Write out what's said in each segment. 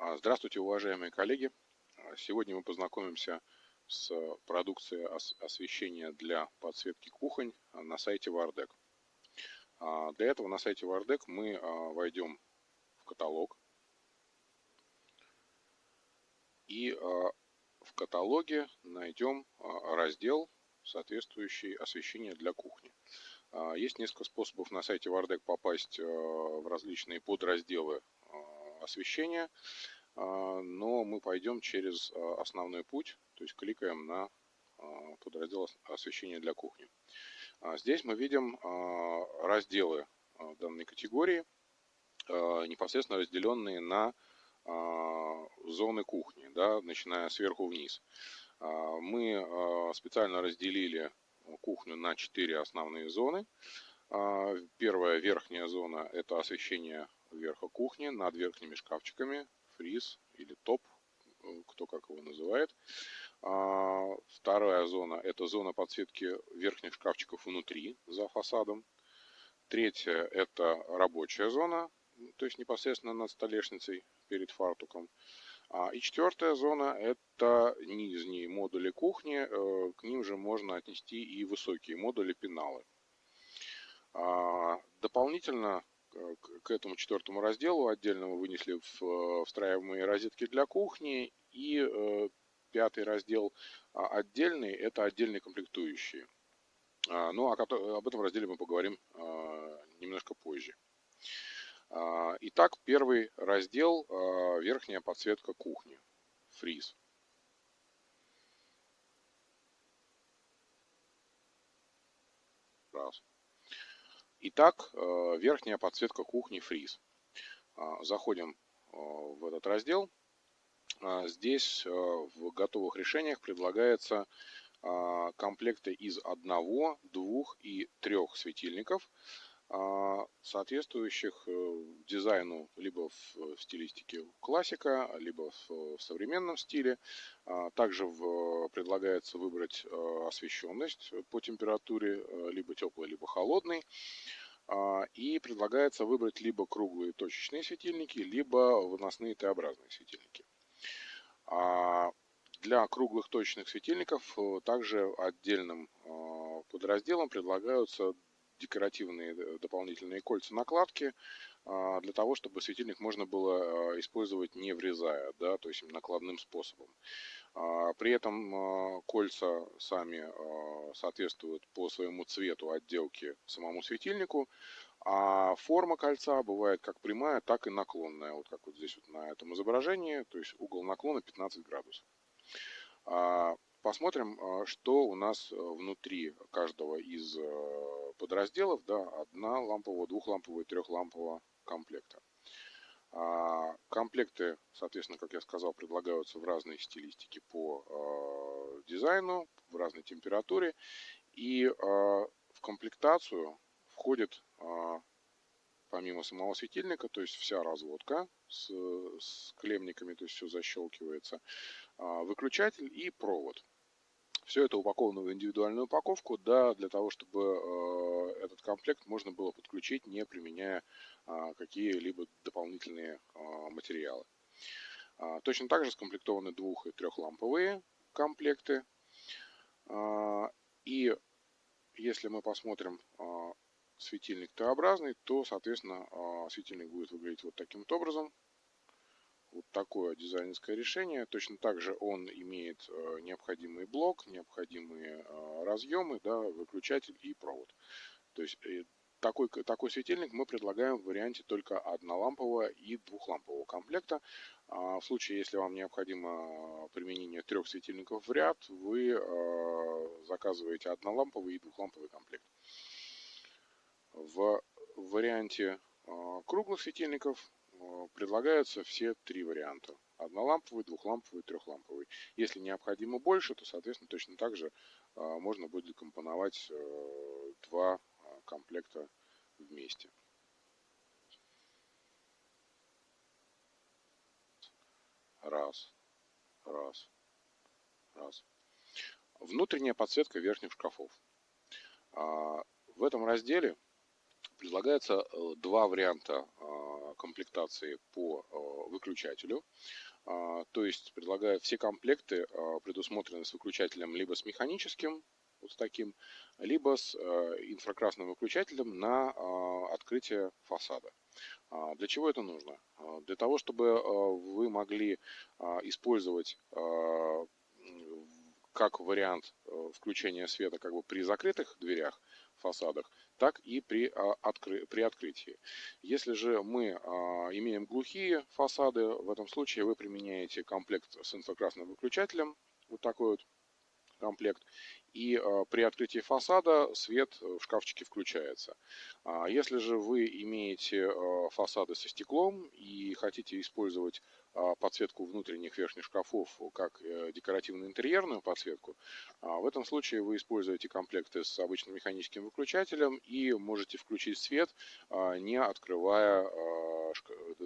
А, здравствуйте, уважаемые коллеги! А, сегодня мы познакомимся с продукцией освещения для подсветки кухонь на сайте Вардек. Для этого на сайте Вардек мы а, войдем в каталог. И в каталоге найдем раздел, соответствующий освещение для кухни. Есть несколько способов на сайте Вардек попасть в различные подразделы освещения, а, но мы пойдем через а, основной путь, то есть кликаем на а, подраздел освещения для кухни. Здесь мы видим разделы данной категории, непосредственно разделенные на зоны кухни, да, начиная сверху вниз. Мы специально разделили кухню на четыре основные зоны. Первая верхняя зона – это освещение верха кухни над верхними шкафчиками, фриз или топ, э, кто как его называет. А, вторая зона – это зона подсветки верхних шкафчиков внутри, за фасадом. Третья – это рабочая зона, то есть непосредственно над столешницей перед фартуком. А, и четвертая зона – это нижние модули кухни, э, к ним же можно отнести и высокие модули пеналы. А, дополнительно к этому четвертому разделу отдельно мы вынесли в встраиваемые розетки для кухни. И э, пятый раздел а, отдельный, это отдельные комплектующие. А, ну, об этом разделе мы поговорим а, немножко позже. Итак, первый раздел – верхняя подсветка кухни, фриз. Раз. Итак, э, верхняя подсветка кухни фриз. А, заходим э, в этот раздел. А, здесь э, в готовых решениях предлагается а, комплекты из одного, двух и трех светильников – соответствующих э, дизайну либо в стилистике классика, либо в современном стиле. А, также предлагается выбрать э, освещенность по температуре, э, либо теплый, либо холодный. А, и предлагается выбрать либо круглые точечные светильники, либо выносные Т-образные светильники. Для круглых точечных светильников также отдельным подразделом предлагаются декоративные э, дополнительные кольца накладки а, для того, чтобы светильник можно было а, использовать не врезая, да, то есть накладным способом. А, при этом кольца сами соответствуют по своему цвету отделки самому светильнику, а форма кольца бывает как прямая, так и наклонная, вот как вот здесь вот на этом изображении, то есть угол наклона 15 градусов. Посмотрим, что у нас внутри каждого из подразделов, да, одна лампового, двухлампового и трехлампового комплекта. А, комплекты, соответственно, как я сказал, предлагаются в разной стилистике по а, дизайну, в разной температуре. И а, в комплектацию входит, помимо самого светильника, то есть вся разводка с, с клемниками, то есть все защелкивается, выключатель и провод. Все это упаковано в индивидуальную упаковку, да, для того, чтобы э, этот комплект можно было подключить, не применяя э, какие-либо дополнительные э, материалы. Точно так же скомплектованы двух- и трехламповые комплекты. И если мы посмотрим светильник Т-образный, то, соответственно, светильник будет выглядеть вот таким вот образом вот такое дизайнерское решение. Точно так же он имеет э, необходимый блок, необходимые э, разъемы, да, выключатель и провод. То есть э, такой, такой светильник мы предлагаем в варианте только однолампового и двухлампового комплекта. А в случае, если вам необходимо применение трех светильников в ряд, вы заказываете одноламповый и двухламповый комплект. В варианте круглых светильников предлагаются все три варианта. Одноламповый, двухламповый, трехламповый. Если необходимо больше, то, соответственно, точно так же э, можно будет компоновать э, два комплекта вместе. Раз, раз, раз. Внутренняя подсветка верхних шкафов. В этом разделе Предлагается два варианта комплектации по выключателю. То есть предлагаю все комплекты предусмотрены с выключателем либо с механическим вот с таким, либо с э, инфракрасным выключателем на э, открытие фасада. А, для чего это нужно? А, для того, чтобы э, вы могли использовать как вариант включения света как бы при закрытых дверях, фасадах, так и при, откры, при открытии. Если же мы имеем глухие фасады, в этом случае вы применяете комплект с инфракрасным выключателем, вот такой вот комплект, и э, при открытии фасада свет в шкафчике включается. А если же вы имеете фасады со стеклом и хотите использовать а, подсветку внутренних верхних шкафов как э, декоративно-интерьерную подсветку, а, в этом случае вы используете комплекты с обычным механическим выключателем и можете включить свет, не открывая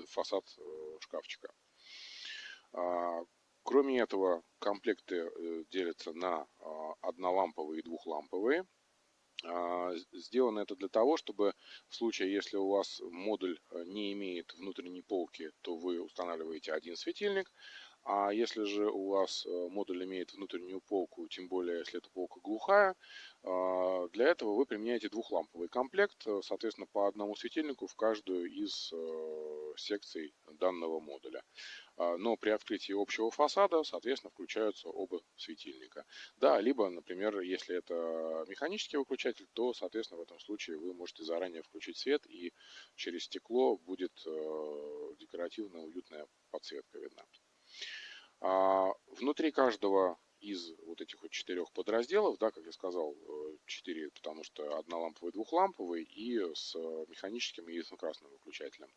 фасад шкафчика. Кроме этого, комплекты э, делятся на а, одноламповые и двухламповые. А, сделано это для того, чтобы в случае, если у вас модуль э, не имеет внутренней полки, то вы устанавливаете один светильник, а если же у вас э, модуль имеет внутреннюю полку, тем более если эта полка глухая, а, для этого вы применяете двухламповый комплект, соответственно, по одному светильнику в каждую из секций данного модуля. А, но при открытии общего фасада, соответственно, включаются оба светильника. Да, либо, например, если это механический выключатель, то, соответственно, в этом случае вы можете заранее включить свет, и через стекло будет э, декоративно уютная подсветка видна. А, внутри каждого из вот этих вот четырех подразделов, да, как я сказал, э, четыре, потому что одноламповый, двухламповый и с механическим и красным выключателем.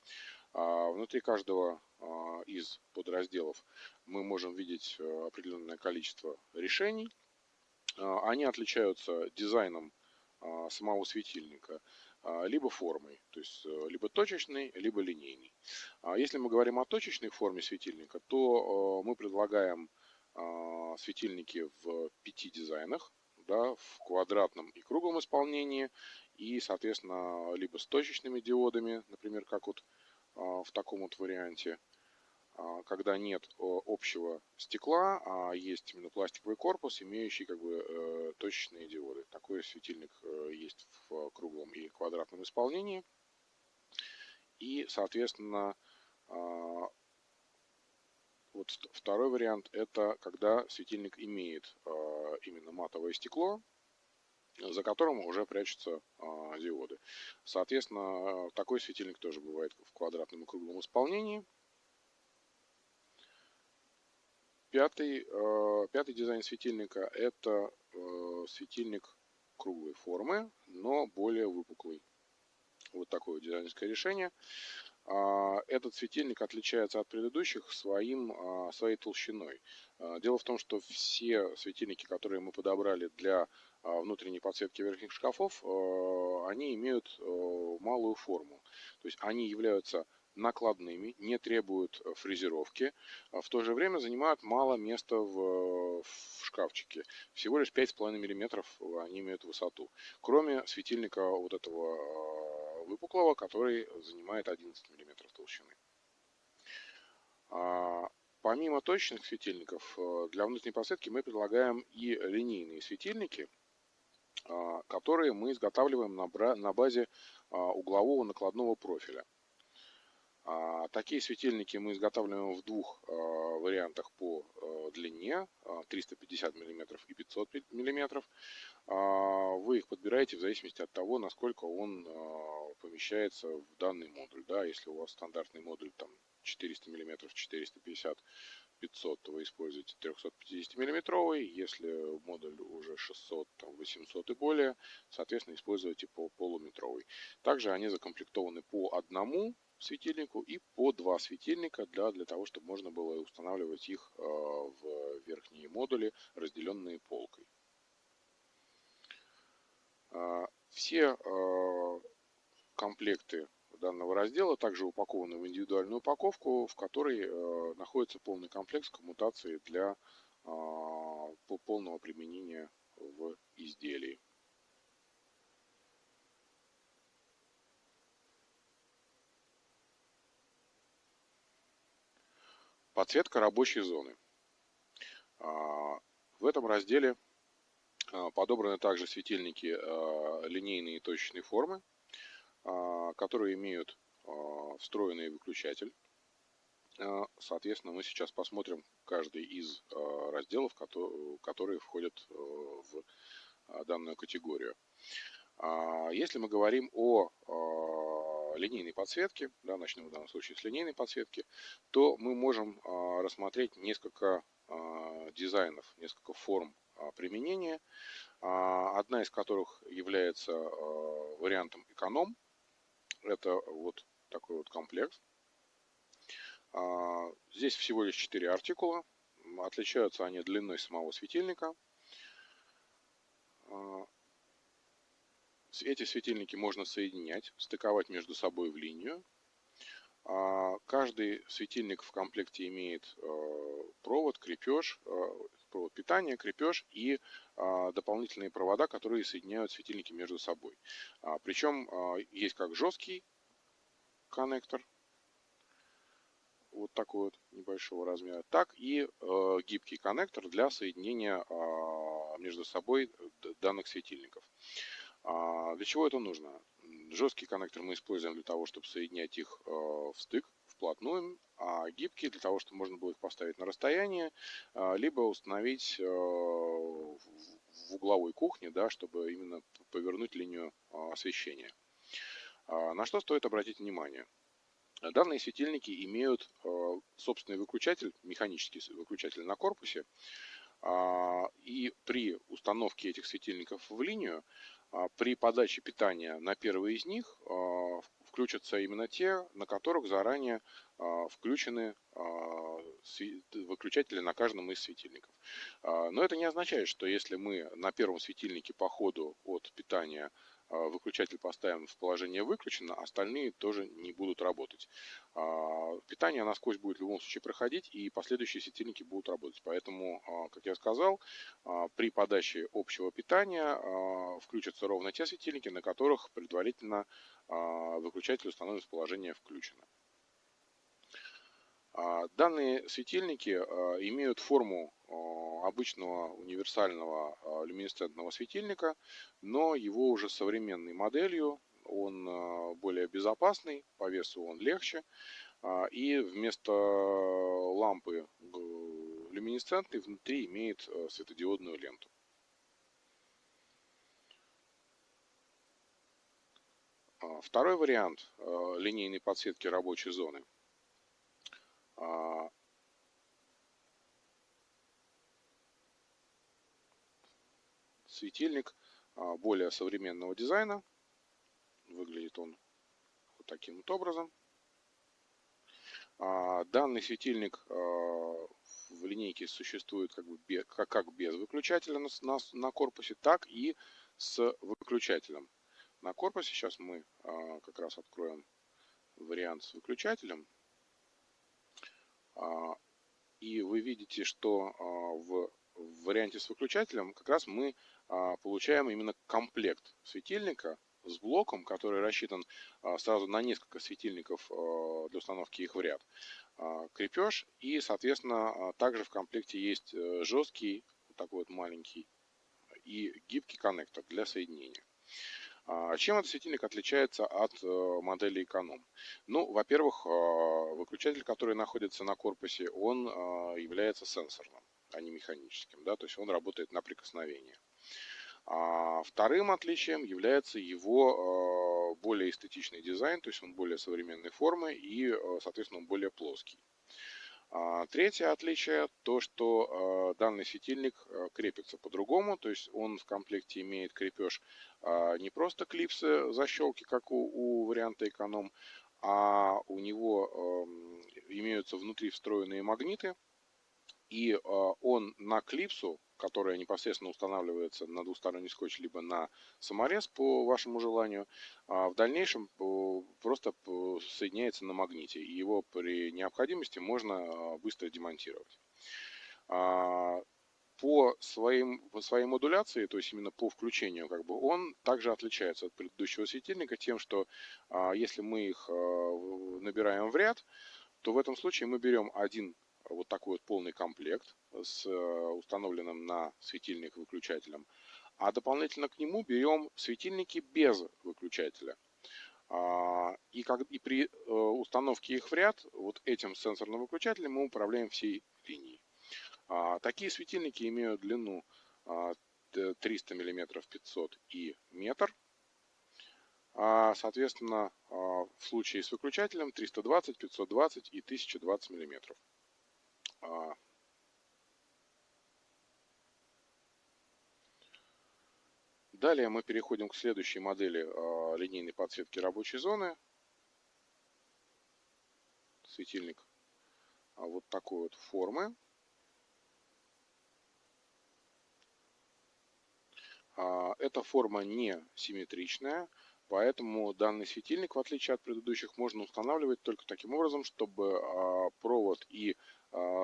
А внутри каждого а, из подразделов мы можем видеть э, определенное количество решений. Они отличаются дизайном самого светильника, либо формой, то есть э, либо точечный, либо линейный. Если мы говорим о точечной форме светильника, то мы предлагаем светильники в пяти дизайнах, да, в квадратном и круглом исполнении, и, соответственно, либо с точечными диодами, например, как вот а, в таком вот варианте, а, когда нет общего стекла, а есть именно пластиковый корпус, имеющий как бы э, точечные диоды. Такой светильник э, есть в круглом и квадратном исполнении. И, соответственно, а, вот второй вариант это когда светильник имеет именно матовое стекло, за которым уже прячутся а, диоды. Соответственно, такой светильник тоже бывает в квадратном и круглом исполнении. Пятый, э, пятый дизайн светильника – это э, светильник круглой формы, но более выпуклый. Вот такое дизайнерское решение. А, этот светильник отличается от предыдущих своим, а, своей толщиной. А, дело в том, что все светильники, которые мы подобрали для внутренней подсветки верхних шкафов, они имеют малую форму. То есть они являются накладными, не требуют фрезеровки, а в то же время занимают мало места в, в шкафчике. Всего лишь 5,5 мм они имеют высоту. Кроме светильника вот этого выпуклого, который занимает 11 мм толщины. А, помимо точечных светильников, э, для внутренней подсветки мы предлагаем и линейные светильники, которые мы изготавливаем на базе углового накладного профиля. Такие светильники мы изготавливаем в двух вариантах по э, длине 350 мм и 500 мм. Вы их подбираете в зависимости от того, насколько он помещается в данный модуль. Да, если у вас стандартный модуль там 400 мм, 450 500, то вы используете 350 миллиметровый. Если модуль уже 600, там, 800 и более, соответственно, используйте по полуметровый. Также они закомплектованы по одному светильнику и по два светильника для, для того, чтобы можно было устанавливать их э, в верхние модули, разделенные полкой. Э, все э, комплекты данного раздела также упакованы в индивидуальную упаковку, в которой находится полный комплекс коммутации для полного применения в изделии. Подсветка рабочей зоны. В этом разделе подобраны также светильники линейные и точечной формы, которые имеют встроенный выключатель. Соответственно, мы сейчас посмотрим каждый из разделов, которые входят в данную категорию. Если мы говорим о линейной подсветки, да, начнем в данном случае с линейной подсветки, то мы можем а, рассмотреть несколько а, дизайнов, несколько форм а, применения, одна из которых является вариантом эконом. Это вот такой вот комплект. Здесь всего лишь 4 артикула. Отличаются они длиной самого светильника. Эти светильники можно соединять, стыковать между собой в линию. А, каждый светильник в комплекте имеет э, провод, крепеж, э, провод питания, крепеж и а, дополнительные провода, которые соединяют светильники между собой. А, Причем есть как жесткий коннектор, вот такой вот небольшого размера, так и э, гибкий коннектор для соединения между собой данных светильников. А для чего это нужно? Жесткий коннектор мы используем для того, чтобы соединять их э, в стык, вплотную, а гибкие для того, чтобы можно было их поставить на расстояние, э, либо установить э, в угловой кухне, да, чтобы именно повернуть линию освещения. А на что стоит обратить внимание? Данные светильники имеют собственный выключатель, механический выключатель на корпусе, а, и при установке этих светильников в линию а, при подаче питания на первый из них а, включатся именно те, на которых заранее а, включены выключатели на каждом из светильников. Но это не означает, что если мы на первом светильнике по ходу от питания а, выключатель поставим в положение выключено, остальные тоже не будут работать. А, питание насквозь будет в любом случае проходить, и последующие светильники будут работать. Поэтому, а, как я сказал, при подаче общего питания включатся ровно те светильники, на которых предварительно выключатель установлен в положение включено. Данные светильники имеют форму обычного универсального а, люминесцентного светильника, но его уже современной моделью, он а, более безопасный, по весу он легче, а, и вместо лампы люминесцентной внутри имеет светодиодную ленту. Второй вариант линейной подсветки рабочей зоны светильник а, более современного дизайна. Выглядит он вот таким вот образом. А, данный светильник а, в линейке существует как, бы без, как без выключателя на, на, на корпусе, так и с выключателем. На корпусе сейчас мы как раз откроем вариант с выключателем. И вы видите, что в варианте с выключателем как раз мы получаем именно комплект светильника с блоком, который рассчитан а, сразу на несколько светильников а, для установки их в ряд. Крепеж и, соответственно, также в комплекте есть э, жесткий, вот такой вот маленький, и гибкий коннектор для соединения. Чем этот светильник отличается от э, модели эконом? Ну, во-первых, выключатель, который находится на корпусе, он является сенсорным, а не механическим. Да? То есть он работает на прикосновение. А вторым отличием является его э, более эстетичный дизайн, то есть он более современной формы и, э, соответственно, он более плоский. А третье отличие то, что э, данный светильник крепится по-другому, то есть он в комплекте имеет крепеж не просто клипсы защелки, как у, у варианта эконом, а у него эм, имеются внутри встроенные магниты, и он на клипсу которая непосредственно устанавливается на двусторонний скотч, либо на саморез по вашему желанию, а в дальнейшем э, просто э, соединяется на магните, и его при необходимости можно э, быстро демонтировать. А, по своим, по своей модуляции, то есть именно по включению, как бы, он также отличается от предыдущего светильника тем, что а, если мы их набираем в ряд, то в этом случае мы берем один вот такой вот полный комплект с установленным на светильник выключателем. А дополнительно к нему берем светильники без выключателя. И, как, и при установке их в ряд, вот этим сенсорным выключателем мы управляем всей линией. Такие светильники имеют длину 300 мм 500 и метр. А, соответственно, а, в случае с выключателем 320, 520 и 1020 мм. А, далее мы переходим к следующей модели линейной подсветки рабочей зоны. Светильник вот такой вот формы. Эта форма не симметричная, Поэтому данный светильник, в отличие от предыдущих, можно устанавливать только таким образом, чтобы а, провод и а,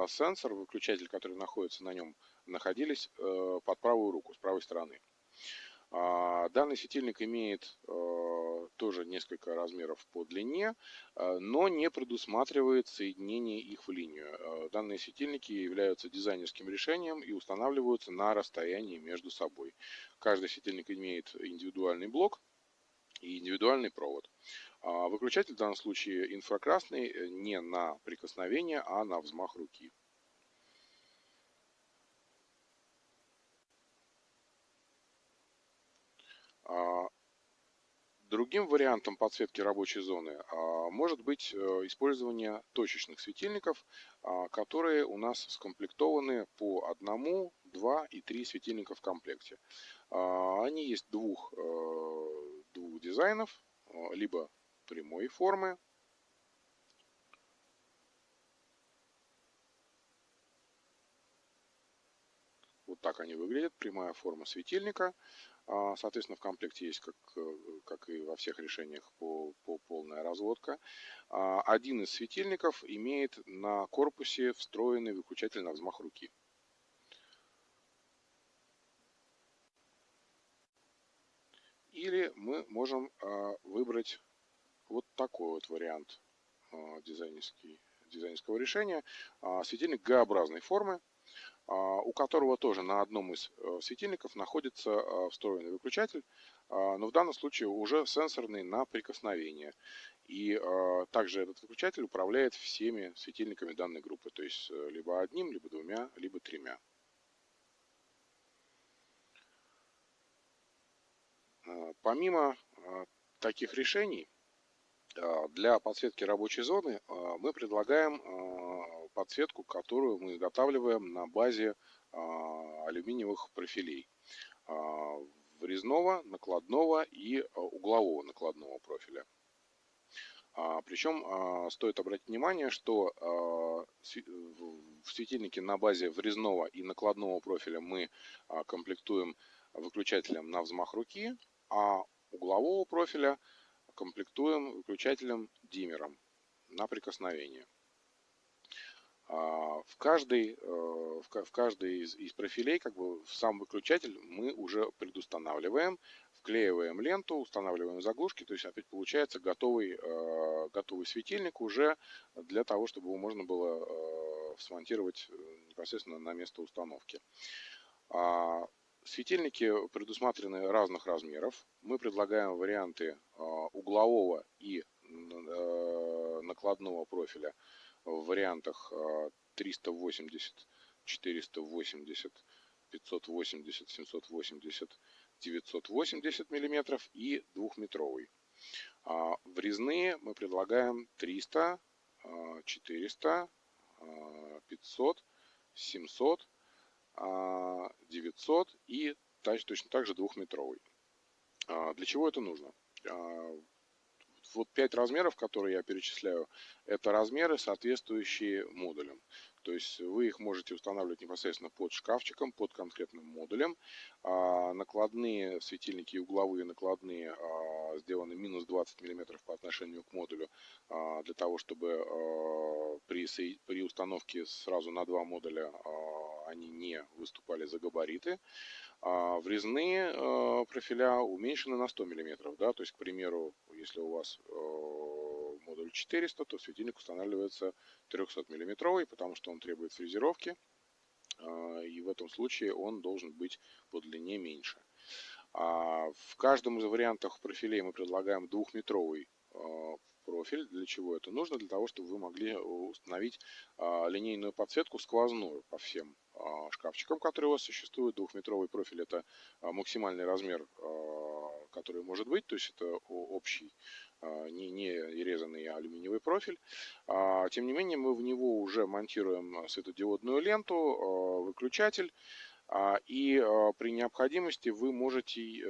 сенсор, выключатель, который находится на нем, находились э, под правую руку, с правой стороны. А, данный светильник имеет э, тоже несколько размеров по длине, э, но не предусматривает соединение их в линию. Данные светильники являются дизайнерским решением и устанавливаются на расстоянии между собой. Каждый светильник имеет индивидуальный блок, и индивидуальный провод. А выключатель в данном случае инфракрасный э, не на прикосновение, а на взмах руки. А, другим вариантом подсветки рабочей зоны а, может быть э, использование точечных светильников, которые у нас скомплектованы по одному, два и три светильника в комплекте. Они есть двух э, двух дизайнов, либо прямой формы, Вот так они выглядят. Прямая форма светильника. А, соответственно, в комплекте есть, как, э, как и во всех решениях, по, по полная разводка. А, один из светильников имеет на корпусе встроенный выключатель на взмах руки. Или мы можем а, выбрать вот такой вот вариант а, дизайнерский, дизайнерского решения. А, светильник Г-образной формы, у которого тоже на одном из э, светильников находится встроенный выключатель, но в данном случае уже сенсорный на прикосновение. И также этот выключатель управляет всеми светильниками данной группы, то есть э, либо одним, либо двумя, либо тремя. А, помимо а, таких решений, а, для подсветки рабочей зоны мы предлагаем подсветку, которую мы изготавливаем на базе алюминиевых профилей врезного, накладного и углового накладного профиля. Причем стоит обратить внимание, что в светильнике на базе врезного и накладного профиля мы комплектуем выключателем на взмах руки, а углового профиля комплектуем выключателем диммером на прикосновение. А, в каждый, э, в каждый из, из профилей, как бы в сам выключатель мы уже предустанавливаем, вклеиваем ленту, устанавливаем заглушки, то есть опять получается готовый, э, готовый светильник уже для того, чтобы его можно было э, смонтировать непосредственно на место установки. Светильники предусмотрены разных размеров. Мы предлагаем варианты а, углового и э, накладного профиля в вариантах 380, 480, 580, 780, 980 миллиметров и двухметровый. А, врезные мы предлагаем 300, 400, 500, 700 900 и точно так же двухметровый. А, для чего это нужно? А, вот пять размеров, которые я перечисляю, это размеры, соответствующие модулям. То есть вы их можете устанавливать непосредственно под шкафчиком, под конкретным модулем. А накладные светильники угловые накладные а, сделаны минус 20 мм по отношению к модулю, а, для того, чтобы при, установке сразу на два модуля они не выступали за габариты. Врезные профиля уменьшены на 100 мм. Да? То есть, к примеру, если у вас модуль 400, то светильник устанавливается 300 миллиметровый, потому что он требует фрезеровки, и в этом случае он должен быть по длине меньше. В каждом из вариантов профилей мы предлагаем двухметровый профиль. Для чего это нужно? Для того, чтобы вы могли установить линейную подсветку сквозную по всем шкафчикам, которые у вас существуют. Двухметровый профиль это максимальный размер, который может быть, то есть это общий не, не резанный алюминиевый профиль. Тем не менее, мы в него уже монтируем светодиодную ленту, выключатель, а, и а, при необходимости вы можете э,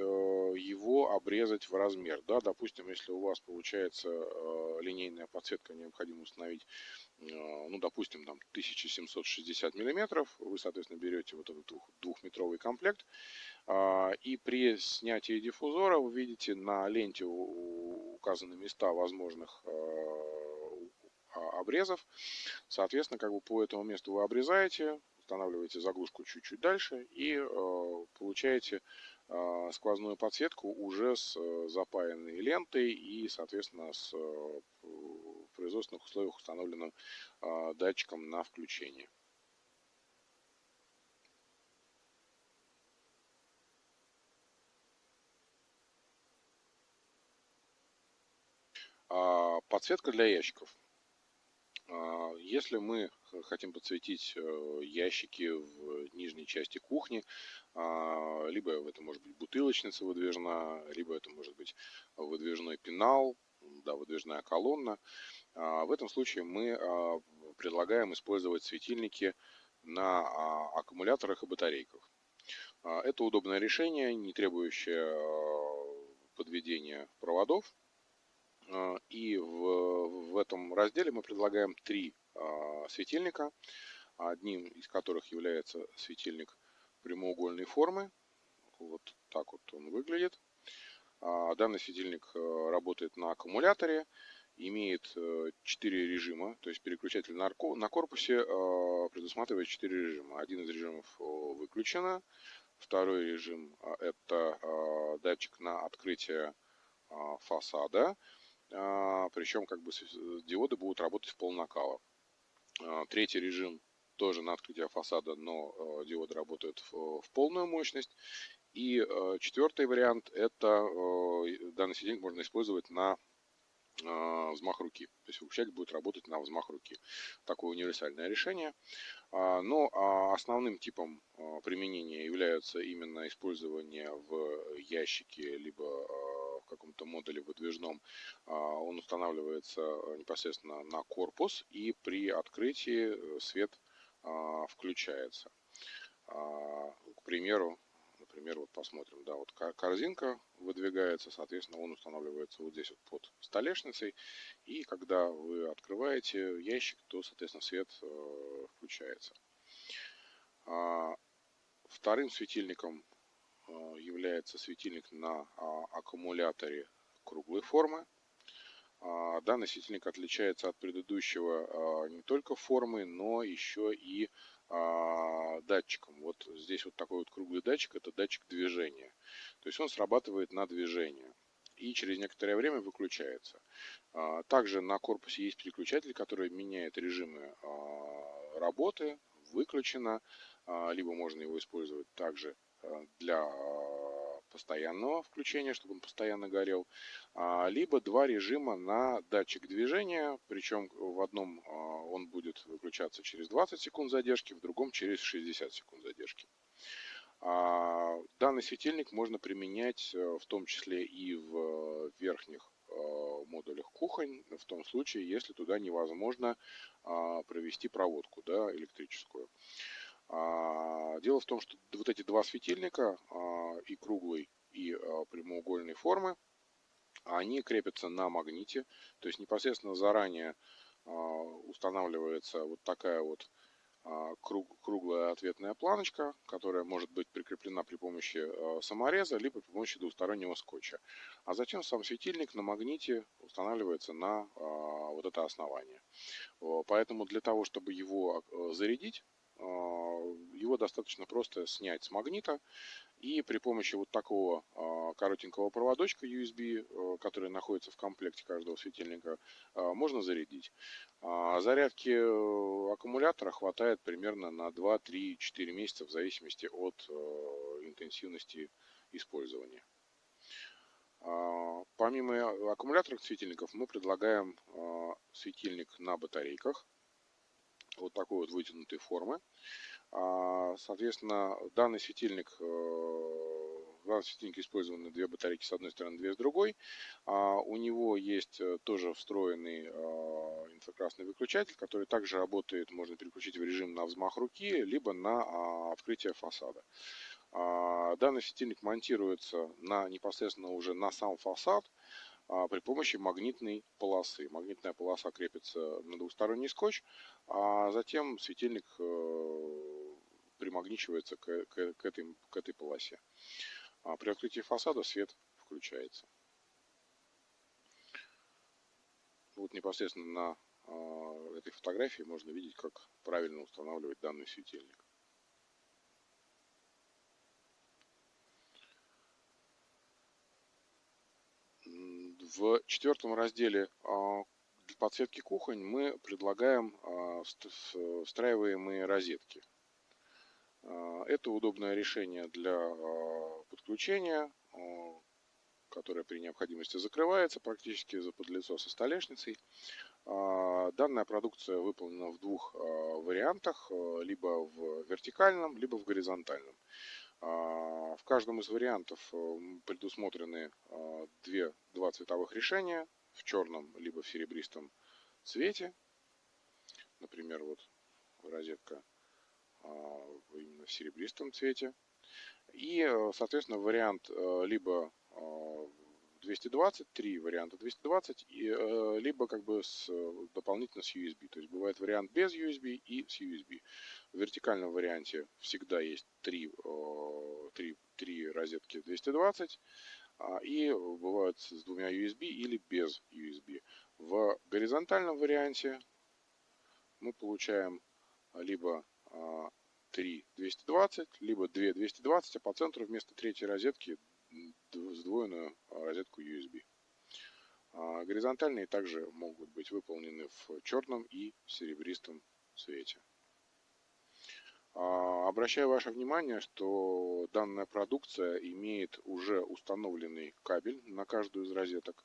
его обрезать в размер. Да, допустим, если у вас получается линейная подсветка, необходимо установить, ну, допустим, там 1760 миллиметров, вы, соответственно, берете вот этот двухметровый комплект, а, и при снятии диффузора вы видите на ленте указаны места возможных обрезов. Соответственно, как бы по этому месту вы обрезаете, устанавливаете заглушку чуть-чуть дальше и э, получаете э, сквозную подсветку уже с э, запаянной лентой и, соответственно, с производственных условиях установленным датчиком на включение. Подсветка для ящиков. А, если мы хотим подсветить э, ящики в нижней части кухни, а, либо это может быть бутылочница выдвижная, либо это может быть выдвижной пенал, да, выдвижная колонна. А, в этом случае мы предлагаем использовать светильники на аккумуляторах и батарейках. Это удобное решение, не требующее подведения проводов, а, и в, в этом разделе мы предлагаем три а, светильника, одним из которых является светильник прямоугольной формы. Вот так вот он выглядит. А, данный светильник э, работает на аккумуляторе, имеет 4 э, режима, то есть переключатель на корпусе предусматривает 4 режима. Один из режимов выключено, второй режим это датчик на открытие фасада, а, причем как бы диоды будут работать в пол накала. А, третий режим тоже на открытие фасада, но а, диоды работают в, полную мощность. И четвертый вариант это данный светильник можно использовать на взмах руки. То есть выключатель будет работать на взмах руки. Такое универсальное решение. Но основным типом применения является именно использование в ящике либо каком-то модуле выдвижном, а, он устанавливается э, непосредственно на корпус и при открытии э, свет а, включается. А, к примеру, например, вот посмотрим, да, вот корзинка выдвигается, соответственно, он устанавливается вот здесь вот под столешницей, и когда вы открываете ящик, то, соответственно, свет э, включается. Вторым светильником является светильник на а, аккумуляторе круглой формы. А, данный светильник отличается от предыдущего а, не только формой, но еще и датчиком. Вот здесь вот такой вот круглый датчик, это датчик движения. То есть он срабатывает на движение и через некоторое время выключается. Также на корпусе есть переключатель, который меняет режимы работы, выключено, либо можно его использовать также Э, для постоянного включения, чтобы он постоянно горел, а, либо два режима на датчик движения, причем в одном а, он будет выключаться через 20 секунд задержки, в другом через 60 секунд задержки. А, данный светильник можно применять э, в том числе и в верхних модулях кухонь, в том случае, если туда невозможно провести проводку да, электрическую. А, дело в том, что вот эти два светильника, а, и круглый, и а, прямоугольной формы, они крепятся на магните, то есть непосредственно заранее устанавливается вот такая вот круглая ответная планочка, которая может быть прикреплена при помощи самореза, либо при помощи двустороннего скотча. А затем сам светильник на магните устанавливается на вот это основание. Поэтому для того, чтобы его зарядить, его достаточно просто снять с магнита и при помощи вот такого а, коротенького проводочка USB, э, который находится в комплекте каждого светильника, а, можно зарядить. А, зарядки э, аккумулятора хватает примерно на 2, 3, 4 месяца в зависимости от э, интенсивности использования. Помимо аккумуляторных светильников мы предлагаем светильник на батарейках вот такой вот вытянутой формы. А, соответственно, данный светильник, э, в данном светильнике использованы две батарейки с одной стороны, две с другой. А, у него есть э, тоже встроенный а, инфракрасный выключатель, который также работает, можно переключить в режим на взмах руки, либо на открытие фасада. Данный светильник монтируется на, непосредственно уже на сам фасад, при помощи магнитной полосы. Магнитная полоса крепится на двухсторонний скотч, а затем светильник э, примагничивается к, к, к, этой, к этой полосе. А при открытии фасада свет включается. Вот непосредственно на э, этой фотографии можно видеть, как правильно устанавливать данный светильник. В четвертом разделе для подсветки кухонь мы предлагаем встраиваемые розетки. А, это удобное решение для а, подключения, а, которое при необходимости закрывается практически за подлицо со столешницей. Данная продукция выполнена в двух вариантах, либо в вертикальном, либо в горизонтальном. В каждом из вариантов предусмотрены две, два цветовых решения в черном либо в серебристом цвете. Например, вот розетка а, именно в серебристом цвете. И, э, соответственно, вариант э, либо 220, а, три варианта 220, и, э, либо как бы с, дополнительно с USB. То есть бывает вариант без USB и с USB. В вертикальном варианте всегда есть три, три, три розетки 220, а, и бывают с двумя USB или без USB. В горизонтальном варианте мы получаем либо 3 220, либо 2 220, а по центру вместо третьей розетки сдвоенную а, розетку USB. А, горизонтальные также могут быть выполнены в черном и серебристом цвете. А, обращаю ваше внимание, что данная продукция имеет уже установленный кабель на каждую из розеток.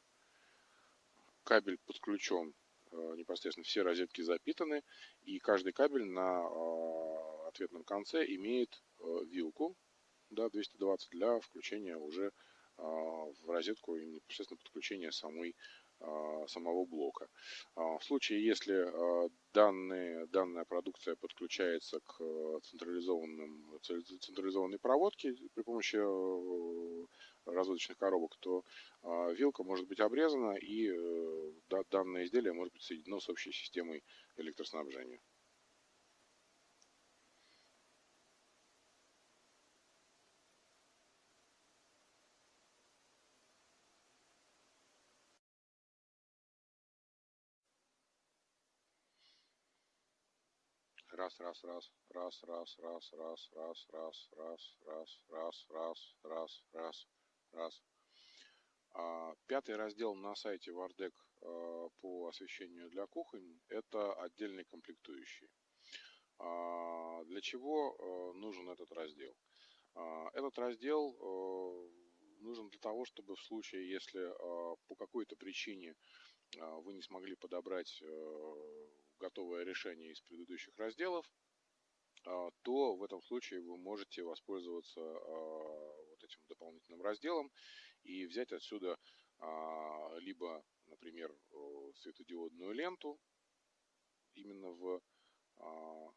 Кабель подключен непосредственно, все розетки запитаны, и каждый кабель на ответном конце имеет э, вилку да, 220 для включения уже а, в розетку и непосредственно подключения самой, а, самого блока. А, в случае, если данные, данная продукция подключается к централизованным, централизованной проводке при помощи э, разводочных коробок, то вилка может быть обрезана и э, данное изделие может быть соединено с общей системой электроснабжения. Раз, раз, раз, раз, раз, раз, раз, раз, раз, раз, раз, раз, раз, раз, раз. Пятый раздел на сайте Вардек по освещению для кухонь – это отдельные комплектующие. Для чего нужен этот раздел? Этот раздел нужен для того, чтобы в случае, если по какой-то причине вы не смогли подобрать готовое решение из предыдущих разделов, а, то в этом случае вы можете воспользоваться а, вот этим дополнительным разделом и взять отсюда а, либо, например, светодиодную ленту именно в, в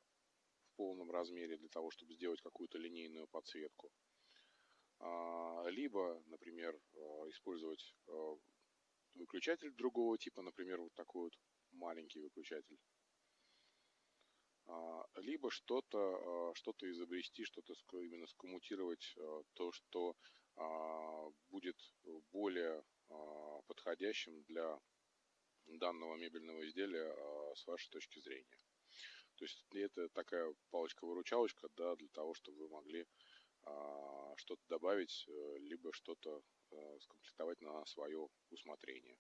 полном размере для того, чтобы сделать какую-то линейную подсветку, либо, например, использовать выключатель другого типа, например, вот такой вот маленький выключатель. А, либо что-то а, что изобрести, что-то именно скоммутировать, а, то, что будет более подходящим для данного мебельного изделия с вашей точки зрения. То есть это такая палочка-выручалочка, да, для того, чтобы вы могли что-то добавить, э, либо что-то а, скомплектовать на свое усмотрение.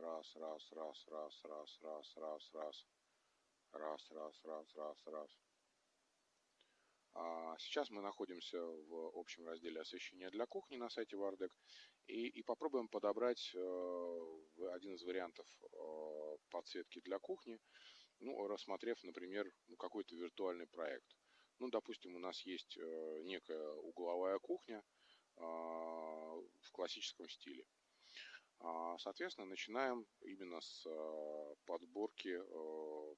Раз, раз, раз, раз, раз, раз, раз, раз. Раз, раз, раз, раз, раз. А сейчас мы находимся в общем разделе освещения для кухни на сайте Вардек и, и попробуем подобрать э, один из вариантов э, подсветки для кухни, ну, рассмотрев, например, ну, какой-то виртуальный проект. Ну, допустим, у нас есть э, некая угловая кухня в классическом стиле. А, соответственно, начинаем именно с подборки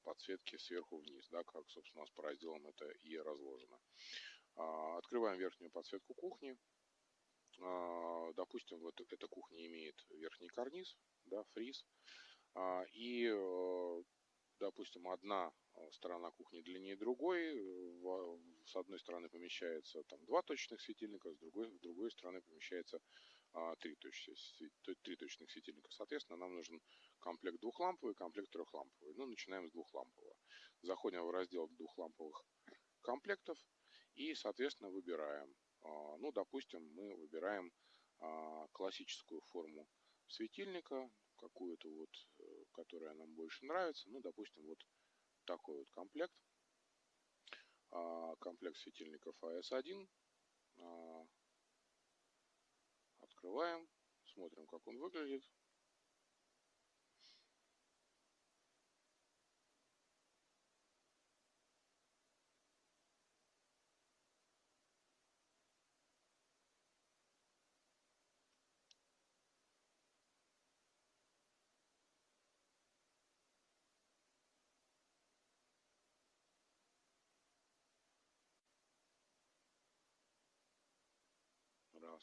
подсветки сверху вниз, да, как, собственно, у нас по разделам это и разложено. А, открываем верхнюю подсветку кухни. А, допустим, вот эта кухня имеет верхний карниз, да, фриз. А, и, допустим, одна сторона кухни длиннее другой. С одной стороны помещается там два точечных светильника, с другой, с другой стороны помещается а, три, точки, три. Соответственно, нам нужен комплект двухламповый, комплект трехламповый. Ну, начинаем с двухлампового. Заходим в раздел двухламповых комплектов и, соответственно, выбираем. А, ну, допустим, мы выбираем а, классическую форму светильника, какую-то вот, э, которая нам больше нравится. Ну, допустим, вот такой вот комплект. Комплект светильников AS1 Открываем, смотрим, как он выглядит.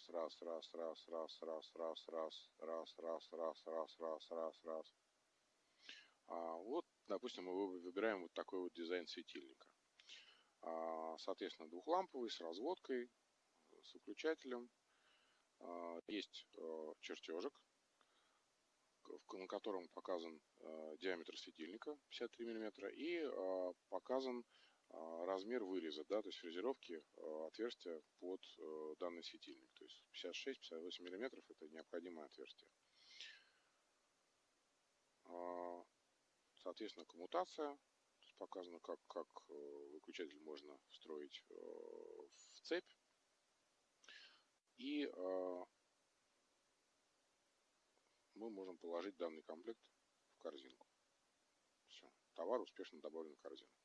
Раз, раз, раз, раз, раз, раз, раз, раз, раз, раз, раз, раз, раз, раз, раз. А, вот, допустим, мы выбираем вот такой вот дизайн светильника. А, соответственно, двухламповый с разводкой, с выключателем. А, есть а, чертежик, на котором показан а, диаметр светильника 53 мм и а, показан а, размер выреза, да, то есть фрезеровки а, отверстия под э, данный светильник. То есть 56-58 мм это необходимое отверстие. А, соответственно, коммутация. Показано, как, как э, выключатель можно встроить э, в цепь. И мы можем положить данный комплект в корзинку. Все, товар успешно добавлен в корзину.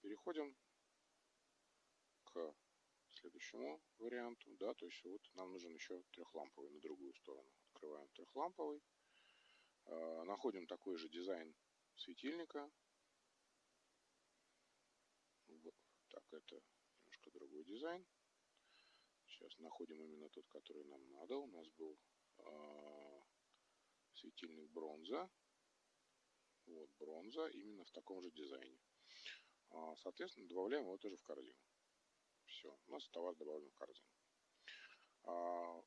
Переходим к следующему варианту, да, то есть вот нам нужен еще трехламповый на другую сторону. Открываем трехламповый, э, находим такой же дизайн светильника. Так, это немножко другой дизайн. Сейчас находим именно тот, который нам надо. У нас был э, светильник бронза. Вот бронза именно в таком же дизайне. А, соответственно, добавляем его тоже в корзину. Все, у нас товар добавлен в корзину. А,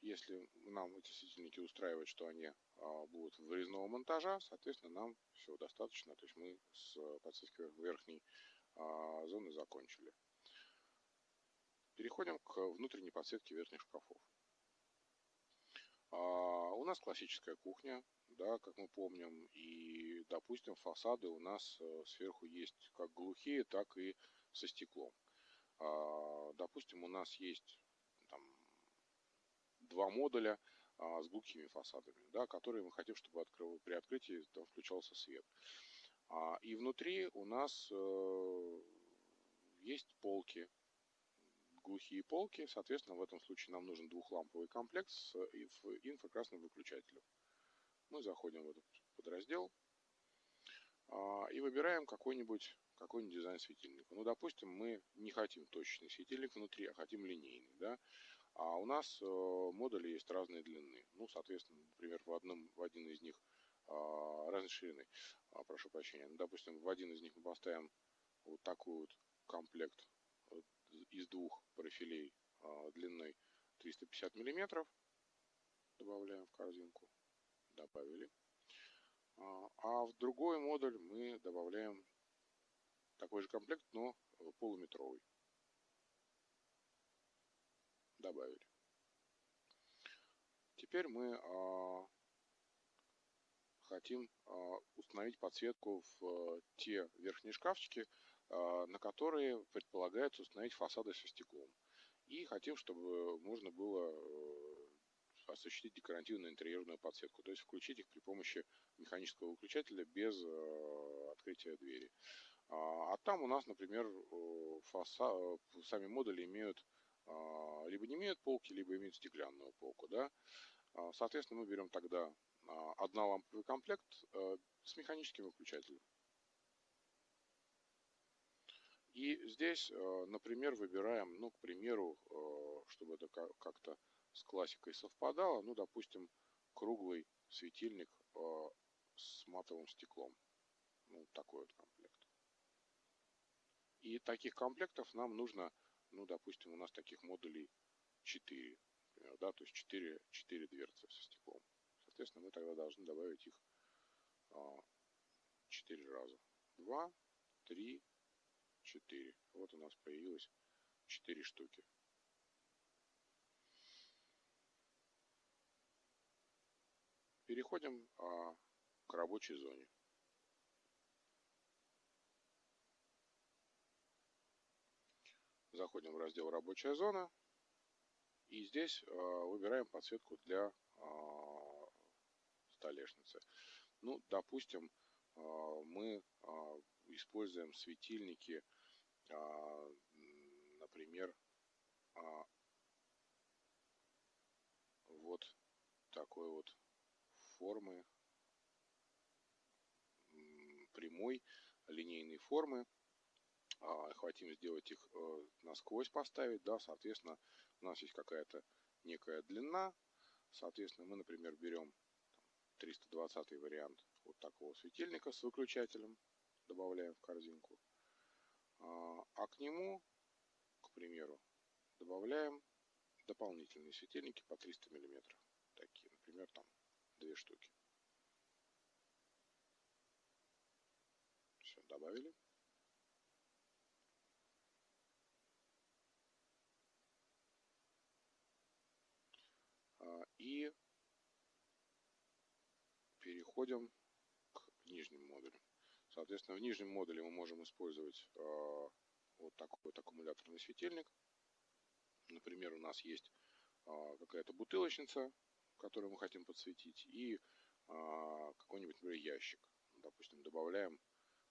если нам эти светильники устраивают, что они а, будут вырезного монтажа, соответственно, нам все достаточно. То есть мы с подсветкой верхней зоны закончили. Переходим к внутренней подсветке верхних шкафов. У нас классическая кухня, да, как мы помним, и, допустим, фасады у нас э, сверху есть как глухие, так и со стеклом. А, допустим, у нас есть там, два модуля а, с глухими фасадами, да, которые мы хотим, чтобы открыл, при открытии там включался свет. А, и внутри у нас э, есть полки, глухие полки, соответственно, в этом случае нам нужен двухламповый комплект с инфракрасным выключателем мы заходим в этот подраздел и выбираем какой-нибудь какой дизайн светильника. Ну, допустим, мы не хотим точечный светильник внутри, а хотим линейный, да. А у нас э, модули есть разной длины. Ну, соответственно, например, в, одном, в один из них э, разной ширины, э, прошу прощения. Ну, допустим, в один из них мы поставим вот такой вот комплект из двух профилей длиной 350 миллиметров. Добавляем в корзинку. Добавили. А в другой модуль мы добавляем такой же комплект, но полуметровый. Добавили. Теперь мы а, хотим а, установить подсветку в а, те верхние шкафчики, а, на которые предполагается установить фасады со стеклом. И хотим, чтобы можно было э, осуществить декоративную интерьерную подсветку, то есть включить их при помощи механического выключателя без э, открытия двери. А, а там у нас, например, э, фаса, сами модули имеют либо не имеют полки, либо имеют стеклянную полку. Да? Соответственно, мы берем тогда одноламповый комплект с механическим выключателем. И здесь, э, например, выбираем, ну, к примеру, э, чтобы это как-то с классикой совпадало, ну, допустим, круглый светильник э, с матовым стеклом. Ну, такой вот комплект. И таких комплектов нам нужно, ну, допустим, у нас таких модулей 4, например, да, то есть 4, 4 дверцы со стеклом. Соответственно, мы тогда должны добавить их 4 раза. 2, 3, 4. Вот у нас появилось 4 штуки. Переходим а, к рабочей зоне. Заходим в раздел «Рабочая зона». И здесь а, выбираем подсветку для а, столешницы. Ну, допустим, мы используем светильники, например, вот такой вот формы, прямой линейной формы. А, хотим сделать их э, насквозь поставить, да, соответственно, у нас есть какая-то некая длина, соответственно, мы, например, берем 320 вариант вот такого светильника с выключателем, добавляем в корзинку. А, а к нему, к примеру, добавляем дополнительные светильники по 300 миллиметров. Такие, например, там две штуки. Все, добавили. А, и переходим к нижним модулям. Соответственно, в нижнем модуле мы можем использовать э, вот такой вот аккумуляторный светильник. Например, у нас есть э, какая-то бутылочница, которую мы хотим подсветить, и э, какой-нибудь, например, ящик. Допустим, добавляем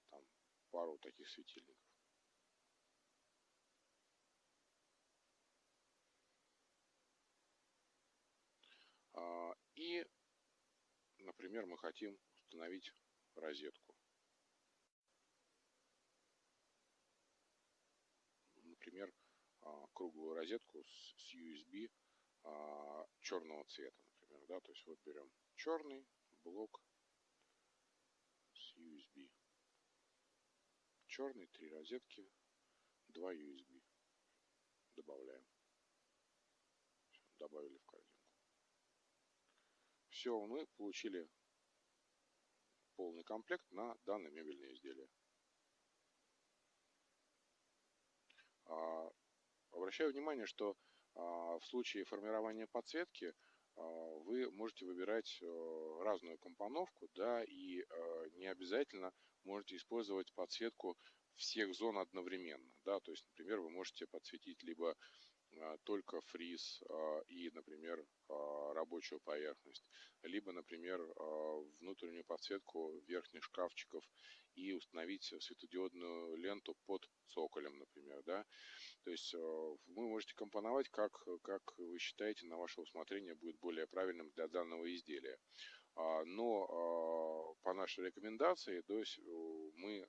там пару таких светильников. И, например, мы хотим установить розетку. например, а, круглую розетку с USB черного цвета, да, то есть вот берем черный блок с USB. Черный, три розетки, два USB. Добавляем. Все, добавили в корзинку. Все, мы получили полный комплект на данное мебельное изделие. А, обращаю внимание, что а, в случае формирования подсветки вы можете выбирать э, разную компоновку, да, и э, не обязательно можете использовать подсветку всех зон одновременно, да, то есть, например, вы можете подсветить либо только фриз и, например, рабочую поверхность, либо, например, внутреннюю подсветку верхних шкафчиков и установить светодиодную ленту под цоколем, например, да. То есть вы можете компоновать, как, как вы считаете, на ваше усмотрение будет более правильным для данного изделия. Но по нашей рекомендации, то есть мы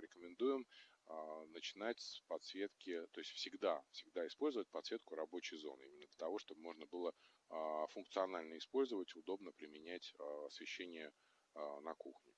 рекомендуем а, начинать с подсветки, то есть всегда, всегда использовать подсветку рабочей зоны, именно для того, чтобы можно было а, функционально использовать, удобно применять а, освещение на кухне.